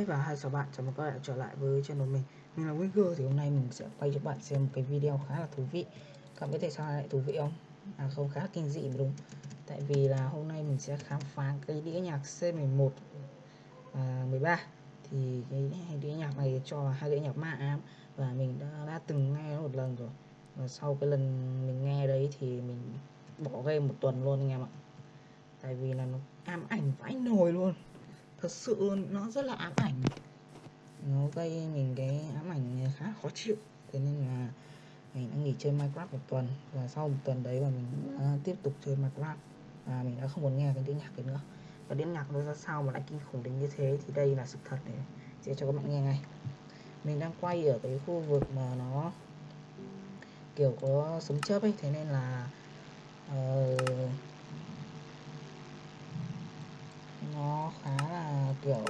và hai chào bạn, chào mừng các bạn trở lại với channel mình. Mình là Winger thì hôm nay mình sẽ quay cho bạn xem một cái video khá là thú vị. Các bạn biết tại sao lại thú vị không? À không khá kinh dị mà đúng. Tại vì là hôm nay mình sẽ khám phá cái đĩa nhạc C11 và 13 Thì cái đĩa nhạc này cho hai đĩa nhạc ma ám Và mình đã, đã từng nghe một lần rồi. Và sau cái lần mình nghe đấy thì mình bỏ game một tuần luôn anh em ạ. Tại vì là nó ám ảnh vãi nồi luôn thật sự nó rất là ám ảnh. Nó gây mình cái ám ảnh khá khó chịu. Thế nên là mình đã nghỉ chơi Minecraft một tuần. Và sau một tuần đấy mà mình đã tiếp tục chơi Minecraft. Và mình đã không còn nghe cái tiếng nhạc đấy nữa. Và tiếng nhạc nó ra sao mà lại kinh khủng đến như thế thì đây là sự thật để sẽ cho các bạn nghe ngay. Mình đang quay ở cái khu vực mà nó kiểu có sấm chớp ấy. Thế nên là uh, nó khá là, kiểu,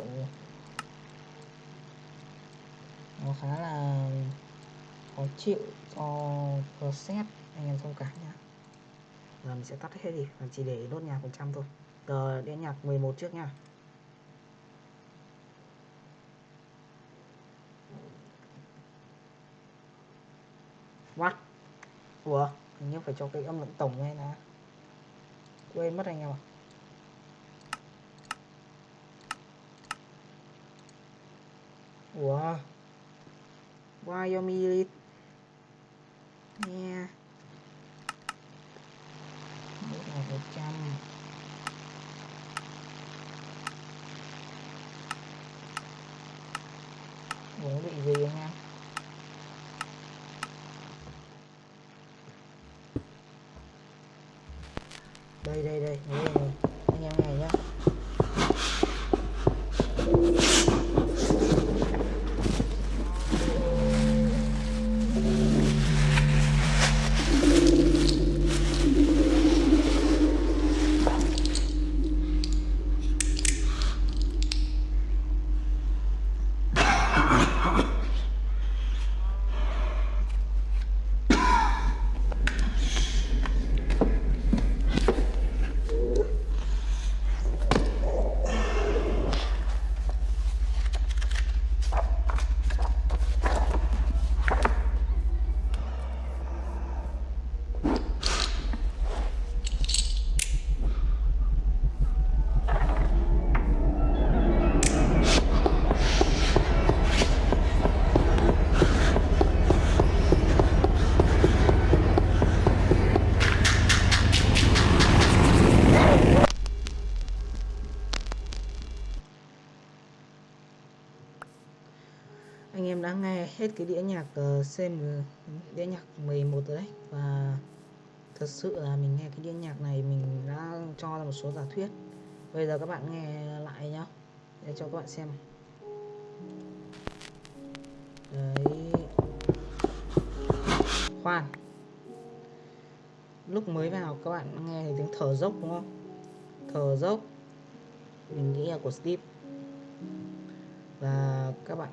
nó khá là khó chịu cho process anh em thông cảm nhá giờ mình sẽ tắt hết đi, mình chỉ để đốt nhạc phần trăm thôi giờ đến nhạc 11 trước nha What? Ủa? Hình như phải cho cái âm lượng tổng ngay nè Quên mất anh em ạ à? Your me Nha Một là một trăm. Ủa bị gì anh em Đây đây đây, đây, hết cái đĩa nhạc ờ, uh, CM ờ, đĩa nhạc 11 rồi đấy. Và thật sự là mình nghe cái đĩa nhạc này mình đã cho ra một số giả thuyết. Bây giờ các bạn nghe lại nhá. Để cho các bạn xem đấy. Khoan. Lúc mới vào các bạn nghe thì tiếng thở dốc đúng không? Thở dốc. Mình nghĩ là của Steve. Và các bạn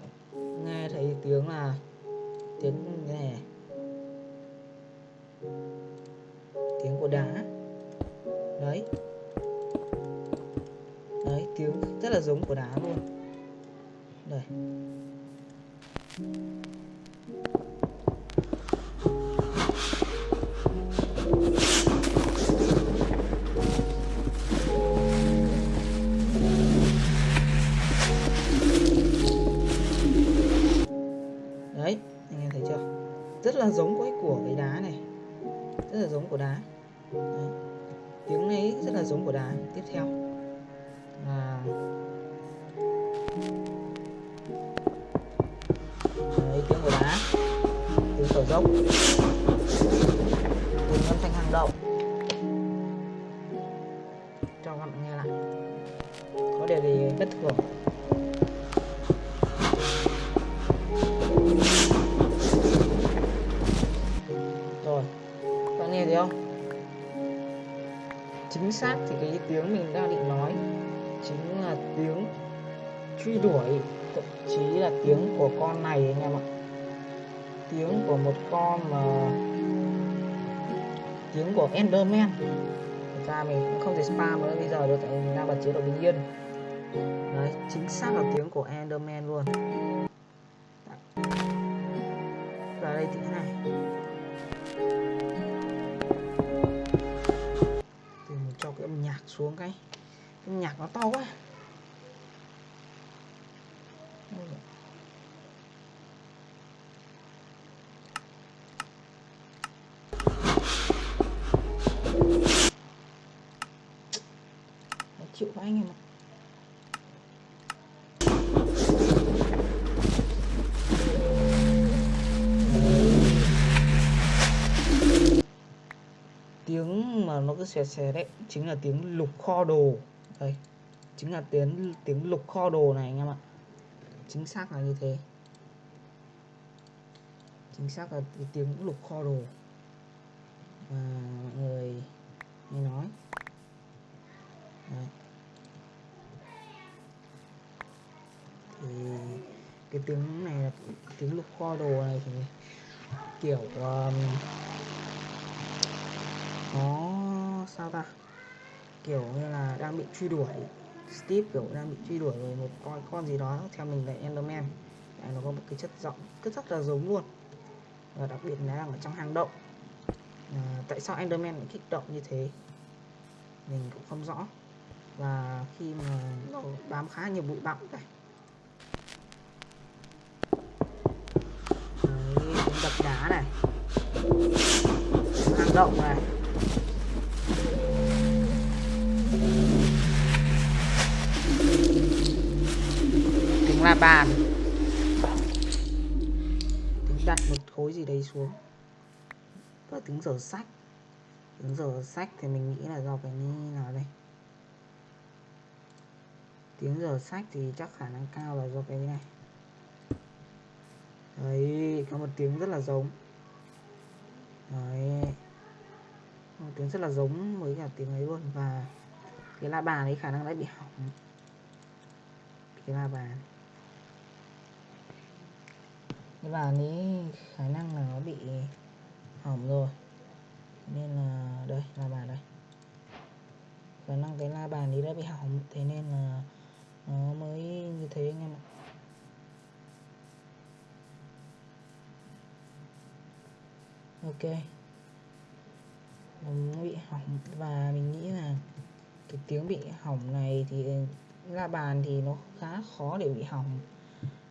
nghe thấy tiếng là tiếng nghe à? tiếng của đá. Đấy. Đấy, tiếng rất là giống của đá luôn. Đây. Giống của đá. Đấy. tiếng ấy rất là giống của đá. Tiếp theo. Là Đấy, tiếng của đá. Tiếng thở dốc. Tiếng âm thanh hang động. Cho các bạn nghe lại. Có điều gì bất thường. Chính xác thì cái tiếng mình đang định nói chính là tiếng truy đuổi, thậm chí là tiếng của con này anh em ạ. Tiếng của một con mà tiếng của Enderman. Thật ra mình cũng không thể spam nữa, bây giờ được tại mình đang bật chế độ bình yên. Đấy, chính xác là tiếng của Enderman luôn. Dạ. Và đây thì thế này. Xuống cái cái nhạc nó to quá. Chịu quá anh em ạ. Tiếng mà cứ xè xè đấy chính là tiếng lục kho đồ. Đây chính là tiếng tiếng lục kho đồ này anh em ạ. Chính xác là như thế. Chính xác là tiếng lục kho đồ. Và mọi người nghe nói. Đấy. thì cái tiếng này là tiếng lục kho đồ này thì kiểu um, nó sao ta. Kiểu như là đang bị truy đuổi. Steve kiểu đang bị truy đuổi rồi một con con gì đó theo mình là Enderman. Đấy, nó có một cái chất giọng rất rất là giống luôn. Và đặc biệt là đang ở trong hang động. À, tại sao Enderman lại kích động như thế? Mình cũng không rõ. Và khi mà nó bám khá nhiều bụi bặm này. Đấy, đập đá này. Hang động này. Tiếng là bàn. Tiếng đặt một khối gì đấy xuống. Và tiếng giờ sách. Tiếng giờ sách thì mình nghĩ là do cái như nào đây. Tiếng giờ sách thì chắc khả năng cao là do cái này. Đấy, có một tiếng rất là giống. Đấy. Một tiếng rất là giống với cả tiếng ấy luôn. Và cái la bàn ấy khả năng đã bị hỏng. Cái la bàn bàn ấy khả năng là nó bị hỏng rồi. Nên là, đây, là bàn đây. Khả năng cái la bàn ấy đã bị hỏng, thế nên là nó mới như thế anh em ạ. Ok. Nó bị hỏng, và mình nghĩ là cái tiếng bị hỏng này thì ừ, la bàn thì nó khá khó để bị hỏng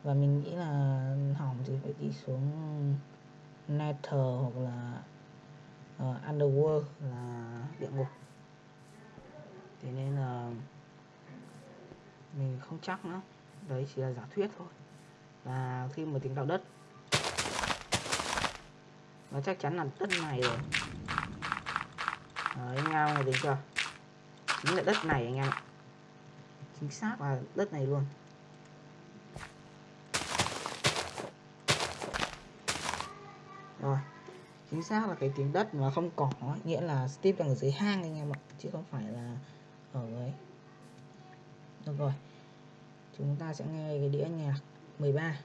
và mình nghĩ là hỏng thì phải đi xuống Nether hoặc là uh, Underworld là địa ngục. Thế nên là mình không chắc nữa. Đấy chỉ là giả thuyết thôi. Và khi mà tiếng đạo đất nó chắc chắn là đất này rồi. Đấy anh em này tính chưa? Chính là đất này anh em ạ. Chính xác là đất này luôn. Rồi chính xác là cái tiếng đất mà không cỏ nghĩa là Steve đang ở dưới hang anh em ạ, chứ không phải là ở ấy. Được rồi, chúng ta sẽ nghe cái đĩa nhạc 13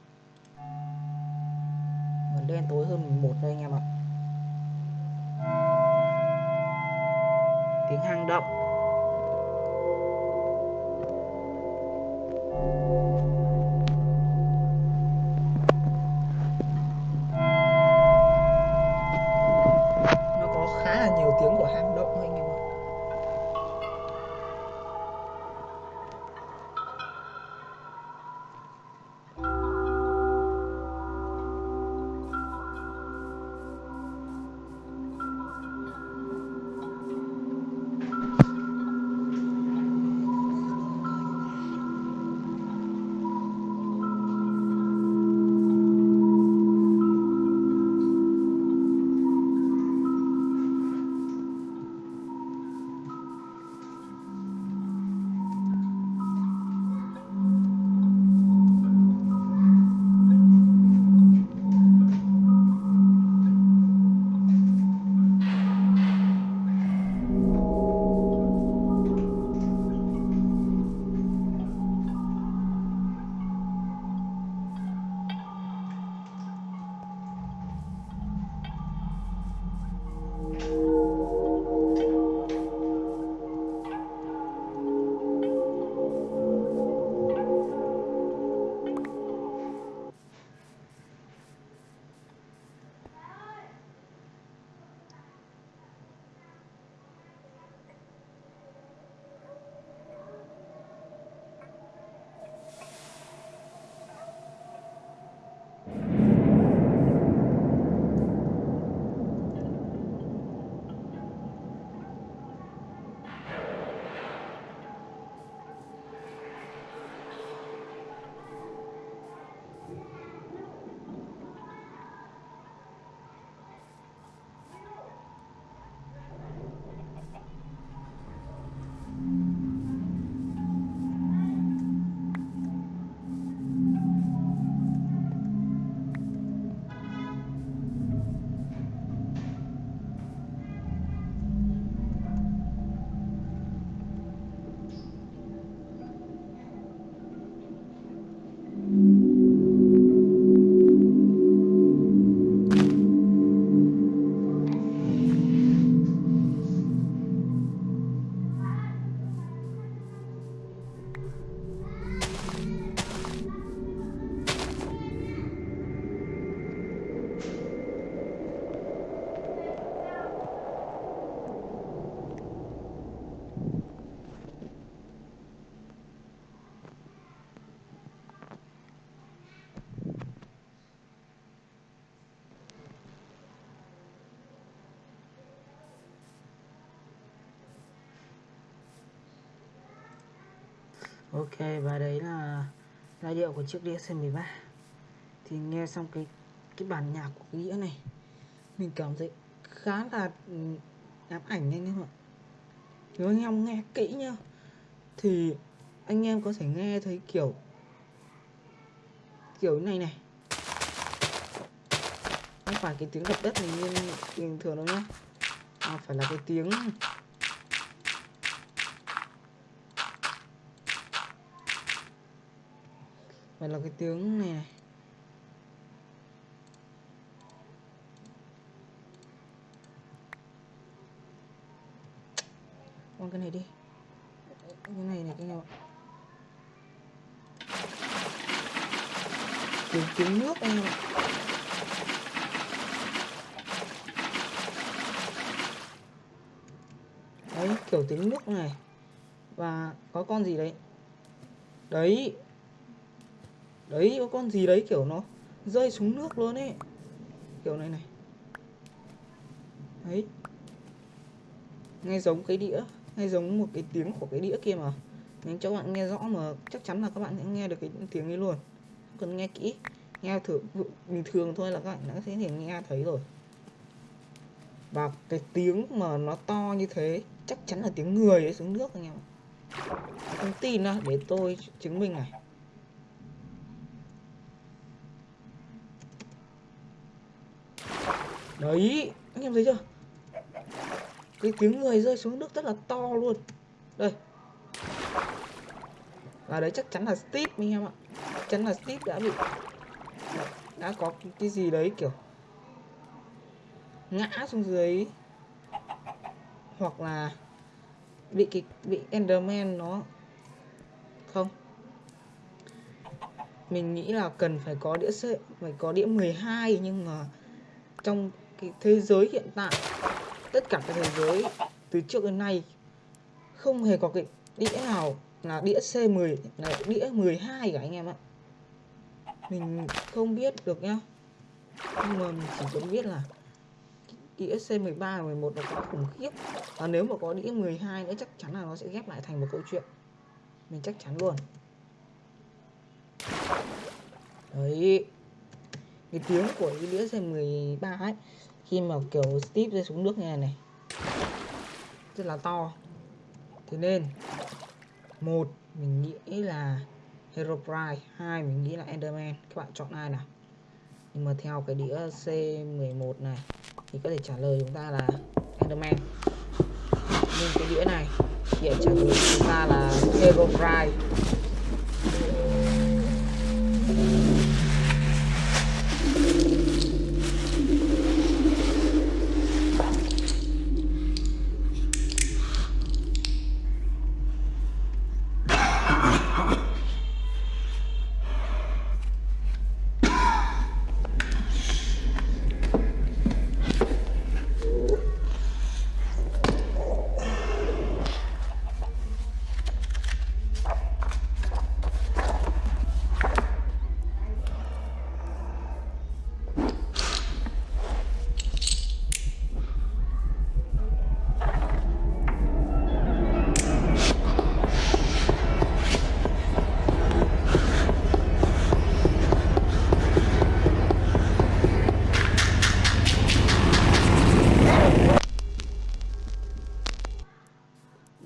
còn đen tối hơn một đây anh em ạ. Tiếng hang động. Ok và đấy là giai điệu của chiếc đĩa C13 thì nghe xong cái cái bản nhạc của cái đĩa này mình cảm thấy khá là ừ, ám ảnh anh em ạ. Nếu anh em nghe kỹ nhá thì anh em có thể nghe thấy kiểu kiểu này này. Không phải cái tiếng đập đất này như bình thường đâu nhá à, phải là cái tiếng phải là cái tiếng này này. Con cái này đi. Cái này này, cái này tiếng tiếng nước anh em ạ. Đấy, kiểu tiếng nước này. Và có con gì đấy? Đấy đấy, có con gì đấy, kiểu nó rơi xuống nước luôn ấy. Kiểu này này. Đấy. Nghe giống cái đĩa, nghe giống một cái tiếng của cái đĩa kia mà. Nên cho bạn nghe rõ mà chắc chắn là các bạn sẽ nghe được cái tiếng ấy luôn. Cần nghe kỹ, nghe thử bình thường thôi là các bạn đã sẽ thể nghe thấy rồi. Và cái tiếng mà nó to như thế, chắc chắn là tiếng người ấy xuống nước anh em không tin đâu để tôi chứng minh này. Đấy, anh em thấy chưa? Cái tiếng người rơi xuống nước rất là to luôn. Đây. Và đấy chắc chắn là Steve anh em ạ. Chắc chắn là Steve đã bị đã có cái gì đấy kiểu ngã xuống dưới. Hoặc là bị cái bị Enderman nó không? Mình nghĩ là cần phải có đĩa C, phải có đĩa 12 nhưng mà trong cái thế giới hiện tại. Tất cả các thế giới từ trước đến nay không hề có cái đĩa nào là đĩa C10 là đĩa 12 cả anh em ạ. Mình không biết được nhá. Nhưng mà mình chỉ cần biết là đĩa C13 và 11 nó quá khủng khiếp. Và nếu mà có đĩa 12 nữa chắc chắn là nó sẽ ghép lại thành một câu chuyện. Mình chắc chắn luôn. Đấy. Cái tiếng của cái đĩa C13 ấy khi mà kiểu Steve rơi xuống nước như này này. Rất là to. Thế nên, một, mình nghĩ là Hero Pride hai, mình nghĩ là Enderman. Các bạn chọn ai nào? Nhưng mà theo cái đĩa C11 này, thì có thể trả lời chúng ta là Enderman. Nhưng cái đĩa này hiện trả lời chúng ta là Hero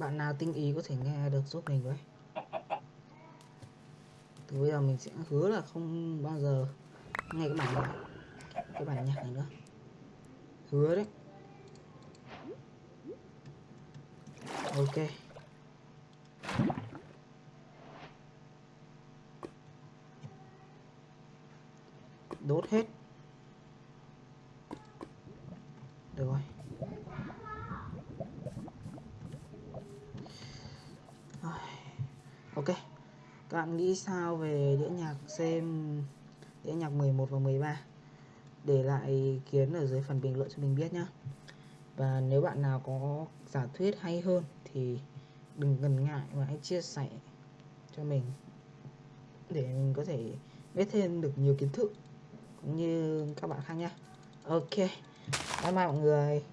bạn nào tinh ý có thể nghe được giúp mình với? Từ bây giờ mình sẽ hứa là không bao giờ nghe cái bản nhạc cái bản nhạc này nữa. Hứa đấy. Ok. Đốt hết. Được rồi. Ok. Các bạn nghĩ sao về đĩa nhạc xem đĩa nhạc 11 và 13 để lại ý kiến ở dưới phần bình luận cho mình biết nhé và nếu bạn nào có giả thuyết hay hơn thì đừng ngần ngại mà hãy chia sẻ cho mình để mình có thể biết thêm được nhiều kiến thức cũng như các bạn khác nhé ok. Bye bye mọi người.